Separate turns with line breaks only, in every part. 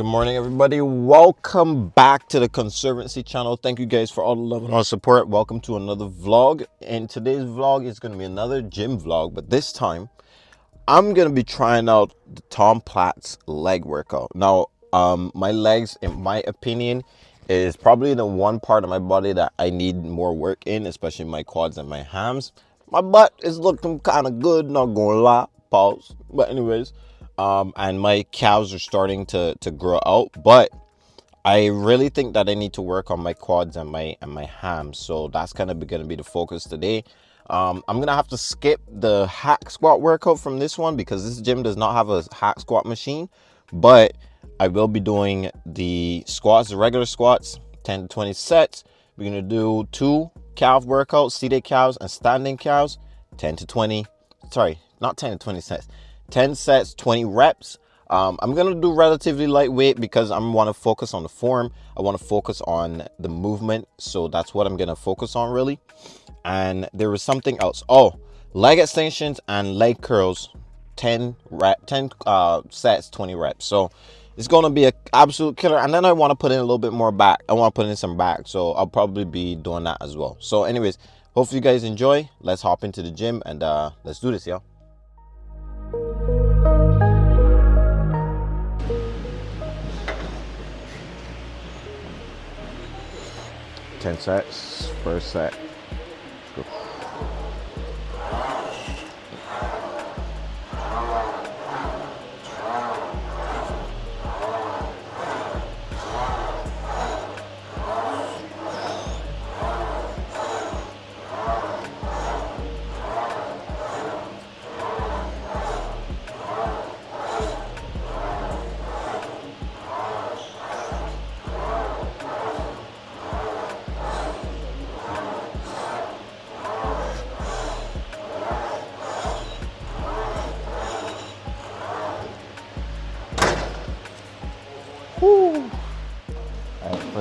Good morning, everybody. Welcome back to the Conservancy channel. Thank you guys for all the love and all support. Welcome to another vlog. And today's vlog is going to be another gym vlog, but this time I'm going to be trying out the Tom Platz leg workout. Now, um, my legs, in my opinion, is probably the one part of my body that I need more work in, especially my quads and my hams. My butt is looking kind of good, not gonna lie. Pause. But anyways, um, and my calves are starting to to grow out, but I really think that I need to work on my quads and my and my hams. So that's kind of going to be the focus today. Um, I'm gonna have to skip the hack squat workout from this one because this gym does not have a hack squat machine, but I will be doing the squats, the regular squats, 10 to 20 sets. We're gonna do two calf workouts, seated calves and standing calves, 10 to 20, sorry, not 10 to 20 sets, 10 sets, 20 reps. Um, I'm gonna do relatively lightweight because I want to focus on the form. I want to focus on the movement. So that's what I'm gonna focus on really. And there was something else. Oh, leg extensions and leg curls, 10 rep, 10 uh, sets, 20 reps. So it's going to be an absolute killer and then i want to put in a little bit more back i want to put in some back so i'll probably be doing that as well so anyways hopefully you guys enjoy let's hop into the gym and uh let's do this y'all Ten sets, first set.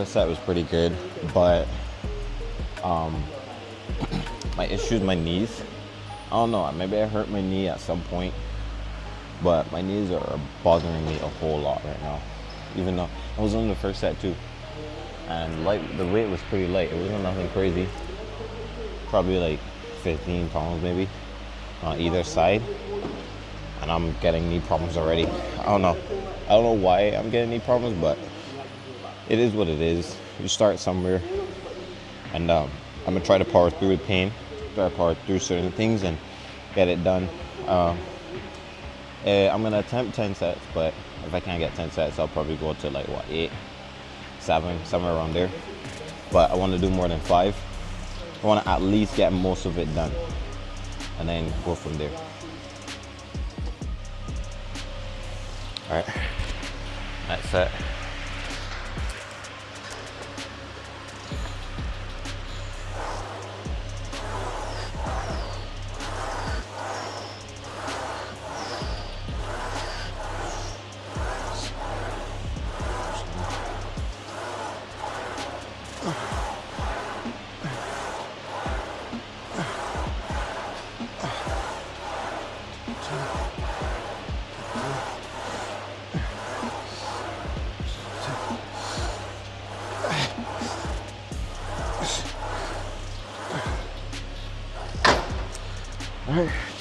Set was pretty good, but um, my issues, my knees. I don't know. Maybe I hurt my knee at some point, but my knees are bothering me a whole lot right now. Even though I was on the first set too, and light the weight was pretty light. It wasn't nothing crazy. Probably like 15 pounds maybe on either side, and I'm getting knee problems already. I don't know. I don't know why I'm getting knee problems, but it is what it is. You start somewhere, and um, I'm gonna try to power through the pain, try to power through certain things, and get it done. Um, uh, I'm gonna attempt 10 sets, but if I can't get 10 sets, I'll probably go to like what eight, seven, somewhere around there. But I want to do more than five. I want to at least get most of it done, and then go from there. All right, that's it.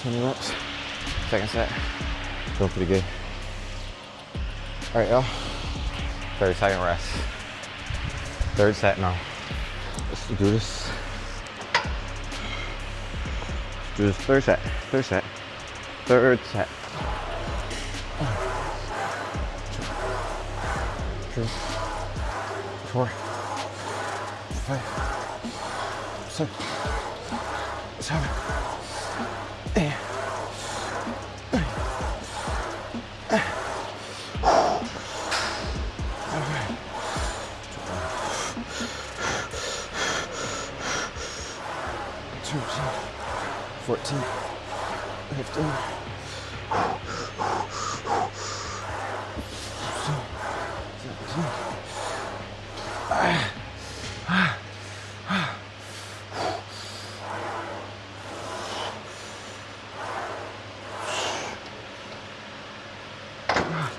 20 reps. Second set. Feeling pretty good. All right, y'all. 30 second rest. Third set now. Let's do this. Let's do this third set. Third set. Third set. Three, four, 14. Fifteen.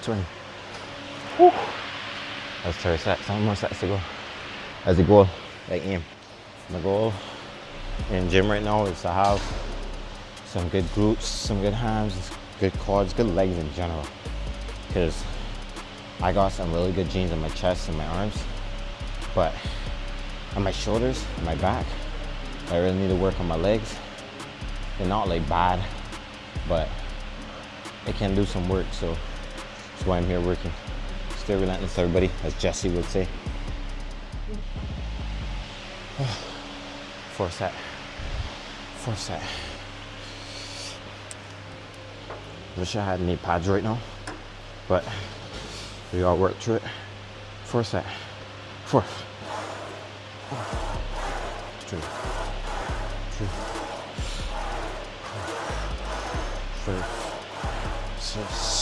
Twenty. Woo. That's 36, how many sets to go. As it goal, like aim. My goal in gym right now is to have some good glutes, some good hams, good quads, good legs in general. Because I got some really good genes in my chest and my arms, but on my shoulders, and my back, I really need to work on my legs. They're not like bad, but it can do some work, so that's why I'm here working. Stay relentless, everybody, as Jesse would say. Four set. Four set. Wish I had any pads right now, but we all work through it. Four set. Four. Two. Two. Five. Six.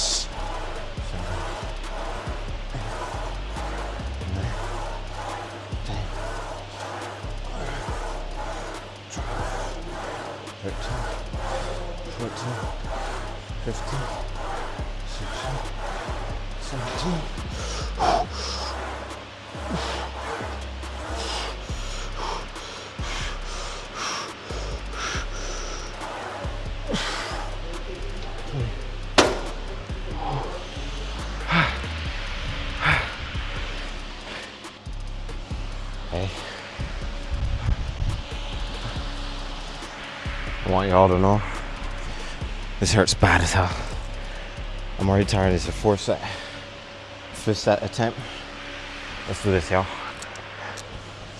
I want y'all to know this hurts bad as hell. I'm already tired. It's a fourth set, fifth set attempt. Let's do this, y'all.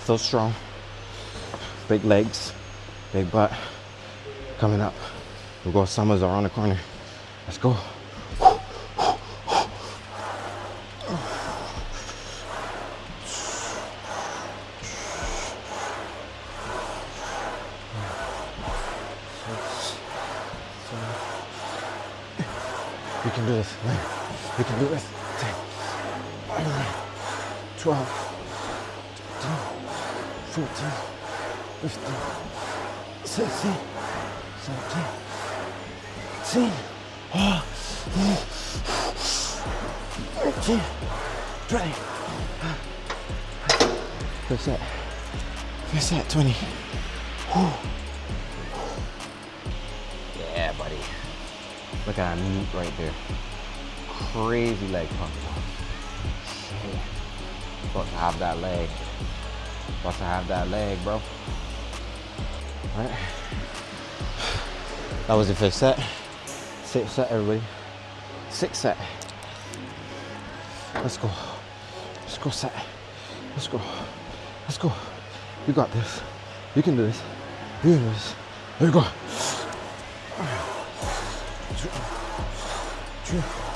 Still strong. Big legs, big butt. Coming up. We'll go Summers around the corner. Let's go. You can do this. Nine. You can do this. 10, 11, 12, 13, 14, 15, 16, 17, 18, oh, 19, 20. Fifth set. Fifth set, 20. Whew. Look at that meat right there. Crazy leg pump. Shit. Supposed to have that leg. About to have that leg, bro. Alright. That was the fifth set. Sixth set, everybody. Sixth set. Let's go. Let's go set. Let's go. Let's go. You got this. You can do this. You can do this. There you go. Two, two,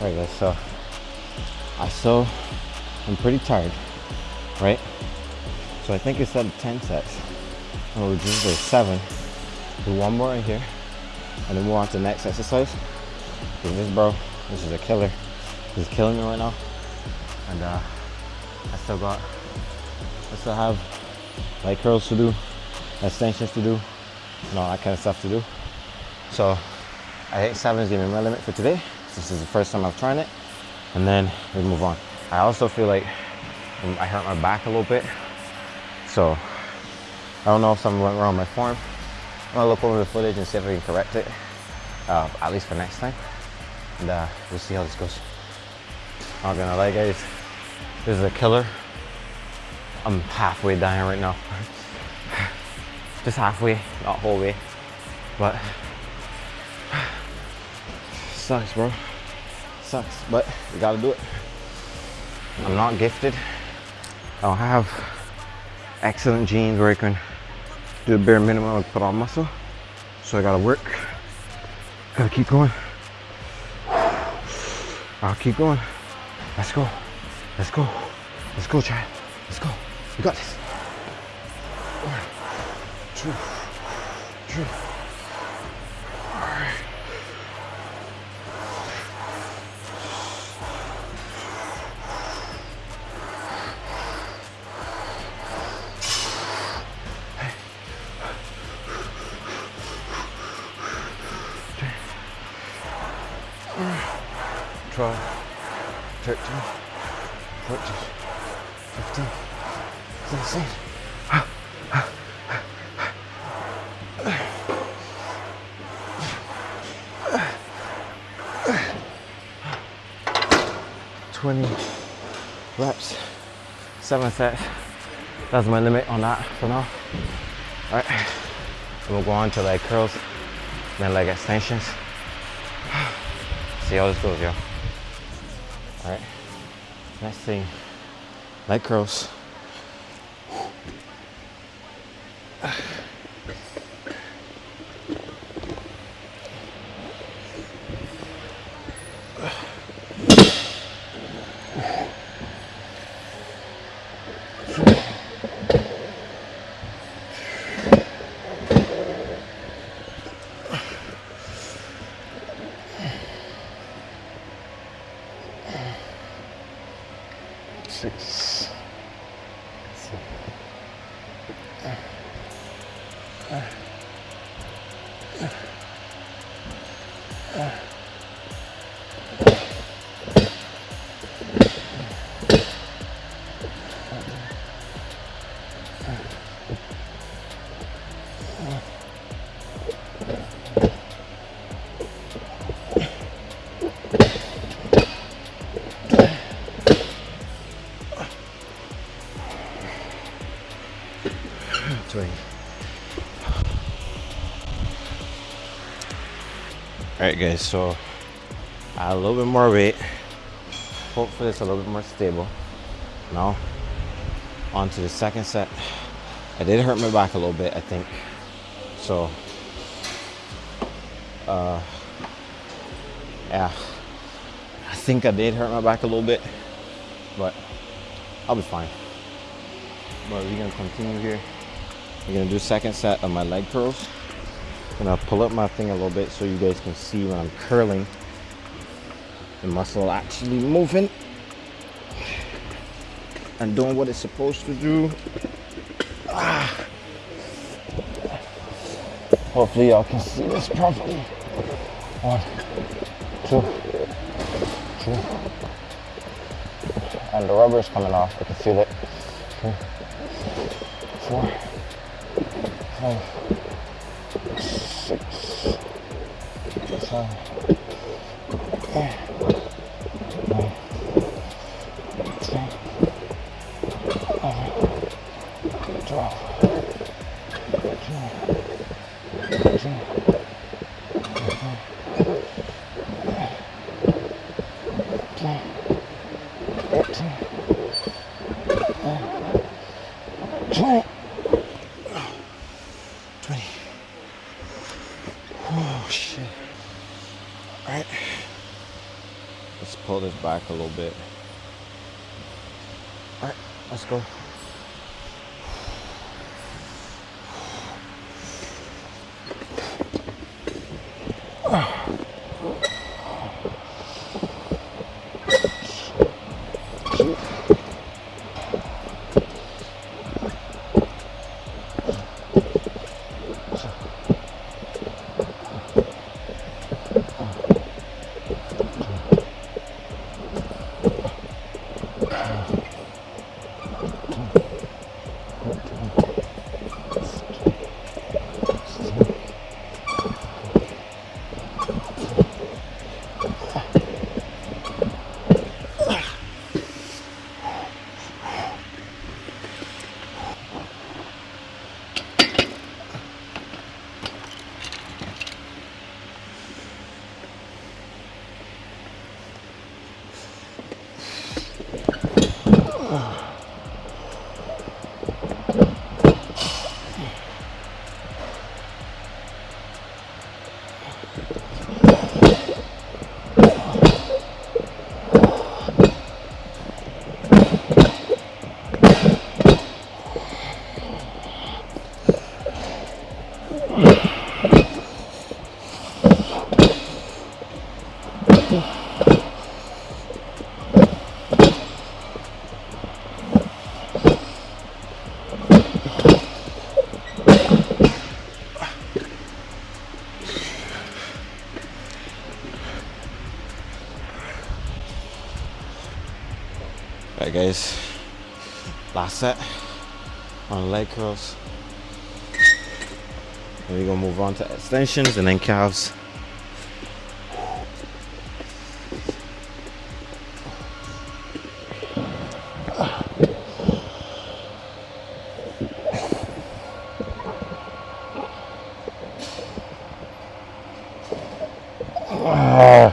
Alright guys, so I still I'm pretty tired, right? So I think instead of 10 sets, we'll just do seven. Do one more in here and then move on to the next exercise. This bro, this is a killer. This is killing me right now. And uh, I still got, I still have leg curls to do, extensions to do, and all that kind of stuff to do. So I think seven is gonna be my limit for today. This is the first time I've tried it. And then we move on. I also feel like I hurt my back a little bit. So I don't know if something went wrong with my form. I'm gonna look over the footage and see if I can correct it, uh, at least for next time. And uh, we'll see how this goes. Not gonna lie guys, this is a killer. I'm halfway dying right now. Just halfway, not whole way. But, sucks bro. Sucks, but we gotta do it. I'm not gifted. I don't have excellent genes where I can do the bare minimum and put on muscle. So I gotta work. Gotta keep going. I'll keep going. Let's go. Let's go. Let's go, Chad. Let's go. You got this. One, two, three. 14, 15, 16. Twenty reps, seven sets. That's my limit on that for now. All right, we'll go on to leg curls, then leg extensions. See how this goes, y'all. All right next thing, leg curls. Six. All right, guys. So a little bit more weight. Hopefully, it's a little bit more stable. Now, on to the second set. I did hurt my back a little bit, I think. So, uh, yeah, I think I did hurt my back a little bit, but I'll be fine. But we're gonna continue here. We're gonna do second set of my leg curls. Gonna pull up my thing a little bit so you guys can see when I'm curling the muscle actually moving and doing what it's supposed to do. Ah. Hopefully y'all can see this properly. One, two, three. And the rubber is coming off, I can feel it. Eight, back a little bit. Alright guys, last set on leg curls. And we're gonna move on to extensions and then calves. Ah.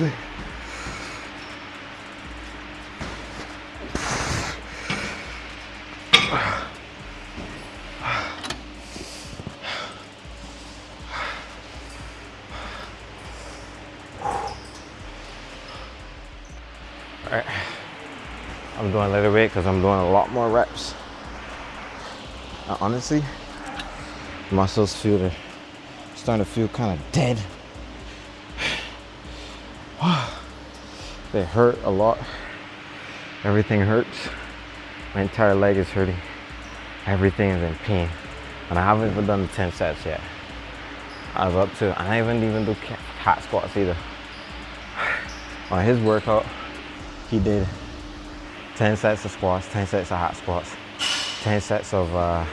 Alright. Doing a little bit because I'm doing a lot more reps. Uh, honestly, muscles feel the starting to feel kind of dead. they hurt a lot. Everything hurts. My entire leg is hurting. Everything is in pain. And I haven't even done the 10 sets yet. I was up to, I haven't even do hack squats either. On his workout, he did 10 sets of squats, 10 sets of hack squats, 10 sets of uh,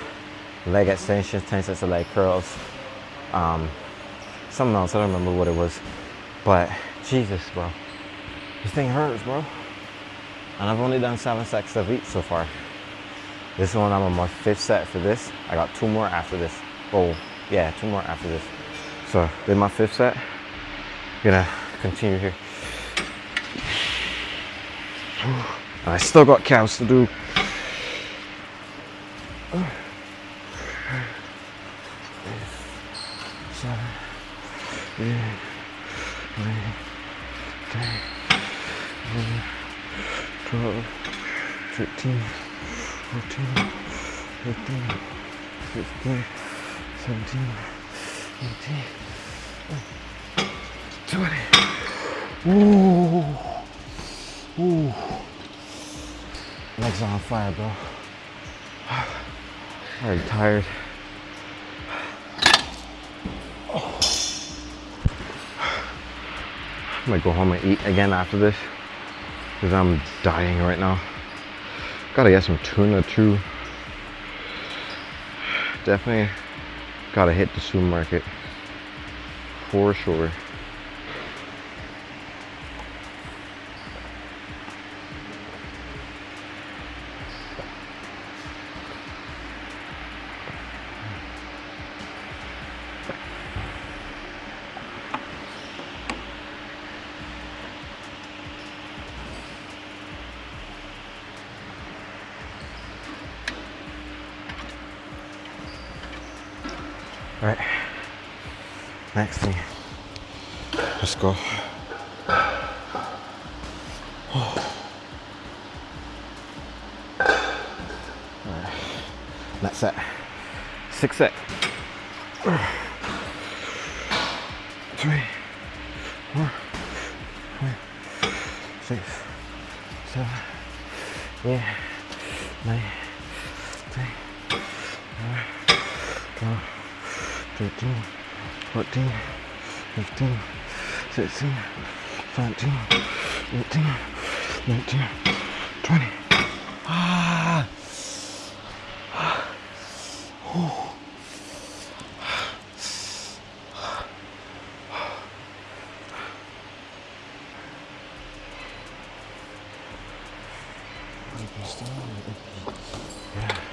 leg extensions, 10 sets of leg curls, um, something else, I don't remember what it was. But Jesus, bro, this thing hurts, bro. And I've only done seven sets of each so far. This one, I'm on my fifth set for this. I got two more after this. Oh, yeah, two more after this. So, did my fifth set. Gonna continue here. I still got cows to do. Seven, eight, nine, ten, eleven, twelve, thirteen, fourteen, fifteen, sixteen, seventeen, eighteen, twenty. Ooh. Ooh. Legs on fire, bro. Very tired. I might go home and eat again after this because I'm dying right now. Gotta get some tuna too. Definitely gotta hit the supermarket for sure. Right. Next thing. Let's go. That's it. Six set. 16, 17, 18, 19, 20. Ah. ah. Ooh. Yeah.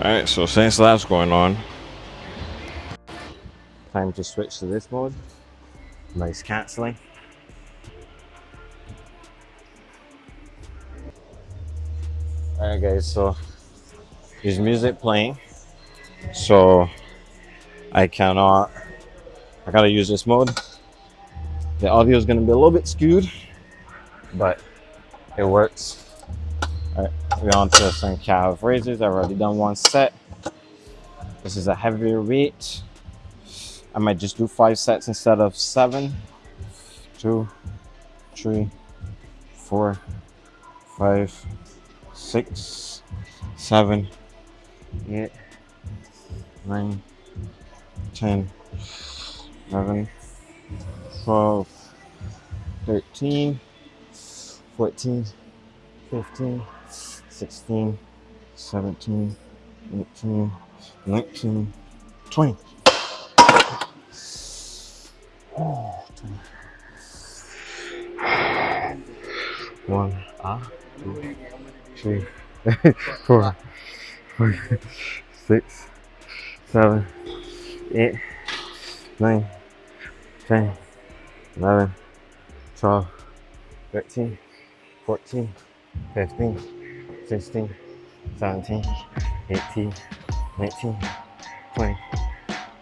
Alright, so since that's going on, time to switch to this mode. Noise cancelling. Alright guys, so there's music playing. So I cannot I gotta use this mode. The audio is gonna be a little bit skewed, but it works. We're on to some calf raises. I've already done one set. This is a heavier weight. I might just do five sets instead of seven. Two, three, four, five, six, seven, eight, nine, ten, eleven, twelve, thirteen, fourteen, fifteen, sixteen, seventeen, eighteen, nineteen, twenty. Oh, 20. One, ah, two, three, four, five, six, seven, eight, nine, ten, eleven, twelve, thirteen, fourteen, fifteen, sixteen, seventeen, eighteen, nineteen, twenty.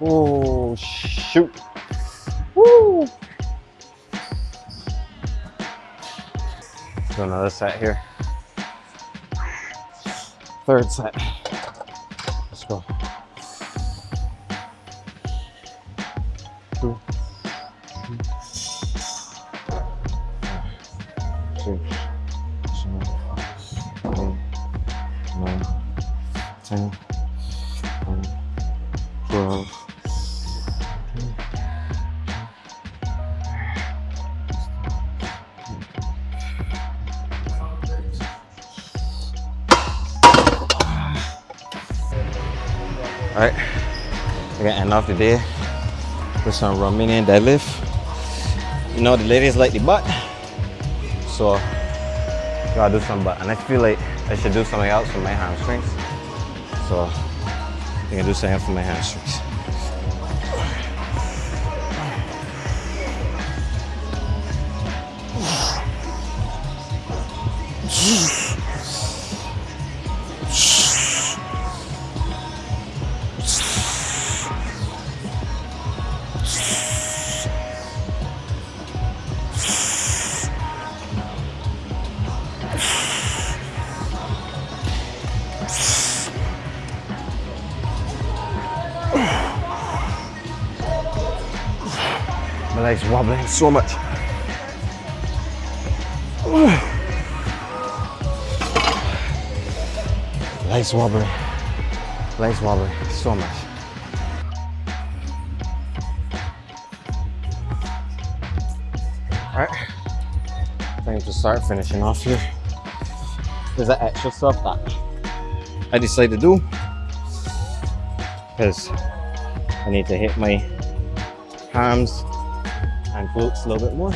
Oh shoot! Woo! Do another set here. Third set. I got end off the day with some Romanian deadlift. You know, the ladies like the butt, so gotta do some butt. And I feel like I should do something else for my hamstrings. So I think I do something for my hamstrings. My man, so much. Legs wobbling, legs wobbling, so much. All right, I think I'll start finishing off here. There's that extra stuff that I decided to do because I need to hit my hams and glutes a little bit more.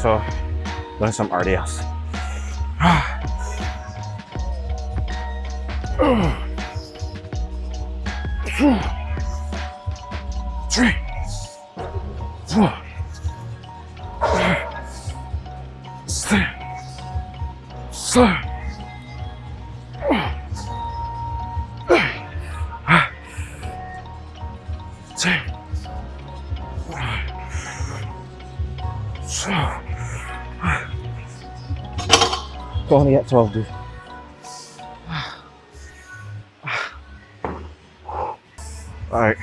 So, doing some RDLs. 12, dude. Alright.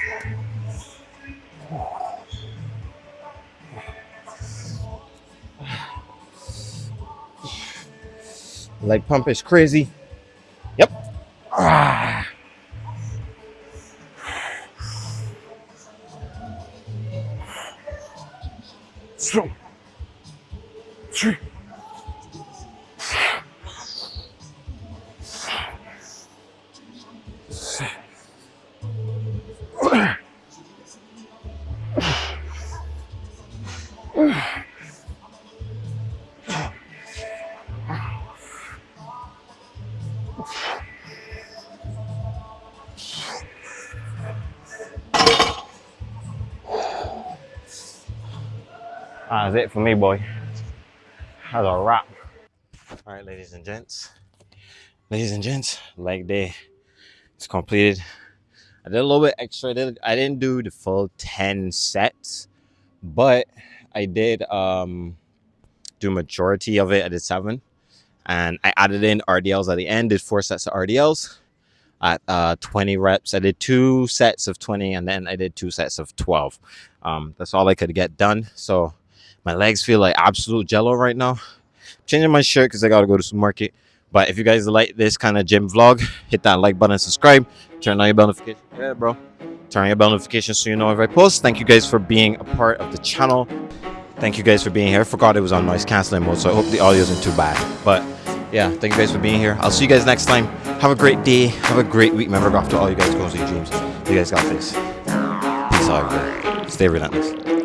Leg pump is crazy. Yep. Ah. It for me, boy. That's a wrap. All right, ladies and gents. Ladies and gents, leg day is completed. I did a little bit extra. I, didn't, I didn't do the full 10 sets, but I did um, do majority of it. I did seven. And I added in RDLs at the end, did four sets of RDLs at uh, 20 reps. I did two sets of 20 and then I did two sets of 12. Um, that's all I could get done. So my legs feel like absolute jello right now. changing my shirt because I got to go to the market. But if you guys like this kind of gym vlog, hit that like button, subscribe, turn on your bell notification. Yeah, bro. Turn on your bell notification so you know if I post. Thank you guys for being a part of the channel. Thank you guys for being here. I forgot it was on noise canceling mode, so I hope the audio isn't too bad. But yeah, thank you guys for being here. I'll see you guys next time. Have a great day. Have a great week. Remember, after all you guys go see dreams. You guys got this. Peace out, everybody. Stay relentless.